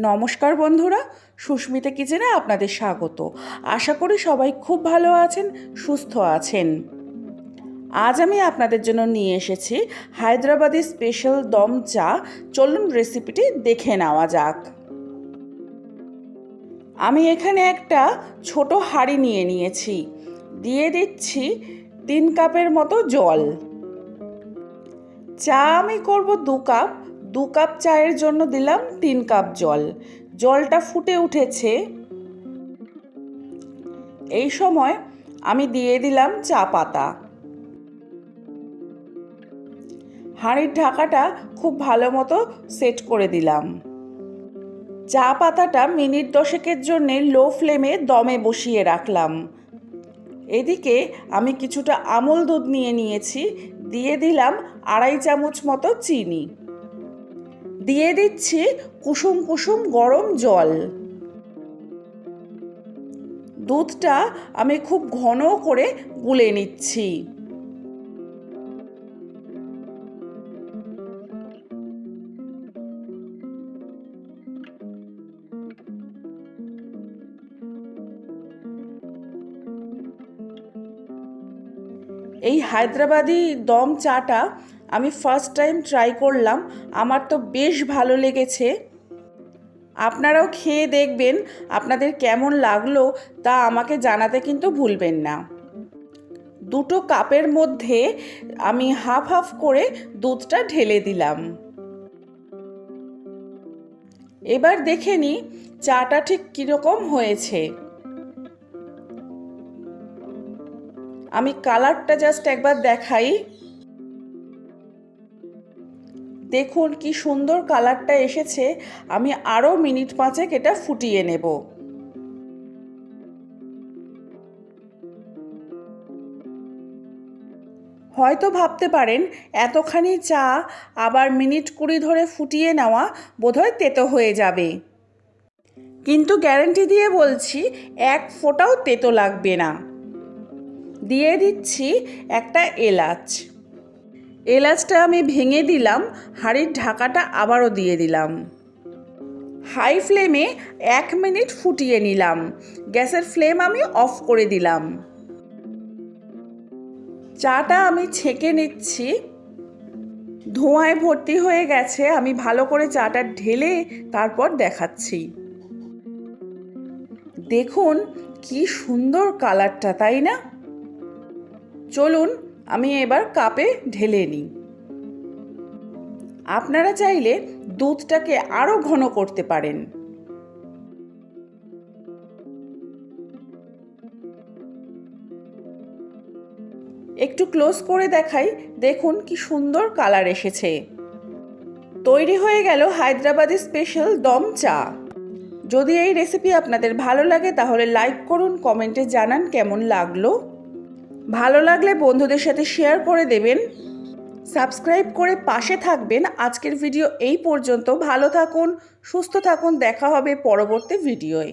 নমস্কার বন্ধুরা, সুস্মিতা কিচেনে আপনাদের স্বাগত। আশা করি সবাই খুব ভালো আছেন, সুস্থ আছেন। আজ আমি আপনাদের জন্য নিয়ে এসেছি হায়দ্রাবাদি স্পেশাল দম চা। চলুন রেসিপিটি দেখে নেওয়া যাক। আমি এখানে একটা ছোট হাঁড়ি নিয়ে নিয়েছি। দিয়ে দিচ্ছি তিন কাপের মতো জল। চা আমি করব দু কাপ দু কাপ চায়ের জন্য দিলাম তিন কাপ জল। জলটা ফুটে উঠেছে। এই সময় আমি দিয়ে দিলাম চা পাতা। হাঁড়ির ঢাকাটা খুব ভালো মতো সেট করে দিলাম। চা পাতাটা মিনিট দশেকের জন্যে লো ফ্লেমে দমে বসিয়ে রাখলাম। এদিকে আমি কিছুটা আমল দুধ নিয়ে নিয়েছি। দিয়ে দিলাম আড়াই চামচ মতো চিনি। দিয়ে দিচ্ছি কুসুম কুসুম গরম জল। দুধটা আমি খুব ঘন করে গুলে নিচ্ছি। এই হায়দ্রাবাদি দম চাটা আমি ফার্স্ট টাইম ট্রাই করলাম, আমার তো বেশ ভালো লেগেছে। আপনারাও খেয়ে দেখবেন, আপনাদের কেমন লাগল তা আমাকে জানাতে কিন্তু ভুলবেন না। দুটো কাপের মধ্যে আমি হাফ হাফ করে দুধটা ঢেলে দিলাম। এবার দেখে নিই চাটা ঠিক কীরকম হয়েছে। আমি কালারটা জাস্ট একবার দেখাই। দেখুন কি সুন্দর কালারটা এসেছে, আমি আরও মিনিট পাঁচেক এটা ফুটিয়ে নেব। হয়তো ভাবতে পারেন, এতখানি চা আবার মিনিট কুড়ি ধরে ফুটিয়ে নেওয়া বোধহয় তেতো হয়ে যাবে। কিন্তু গ্যারেন্টি দিয়ে বলছি, এক ফোঁটাও তেতো লাগবে না। দিয়ে দিচ্ছি একটা এলাচ। এলাচটা আমি ভেঙে দিলাম, হাঁড়ির ঢাকাটা আবারও দিয়ে দিলাম। হাই ফ্লেমে এক মিনিট ফুটিয়ে নিলাম। গ্যাসের ফ্লেম আমি অফ করে দিলাম। চাটা আমি ছেঁকে নিচ্ছি। ধোঁয়ায় ভর্তি হয়ে গেছে, আমি ভালো করে চাটা ঢেলে তারপর দেখাচ্ছি। দেখুন, কি সুন্দর কালারটা, তাই না? চলুন আমি এবার কাপে ঢেলে নিই। আপনারা চাইলে দুধটাকে আরও ঘন করতে পারেন। একটু ক্লোজ করে দেখাই, দেখুন কি সুন্দর কালার এসেছে। তৈরি হয়ে গেল হায়দ্রাবাদি স্পেশাল দম চা। যদি এই রেসিপি আপনাদের ভালো লাগে তাহলে লাইক করুন, কমেন্টে জানান কেমন লাগল। ভালো লাগলে বন্ধুদের সাথে শেয়ার করে দেবেন। সাবস্ক্রাইব করে পাশে থাকবেন। আজকের ভিডিও এই পর্যন্ত। ভালো থাকুন, সুস্থ থাকুন। দেখা হবে পরবর্তী ভিডিওয়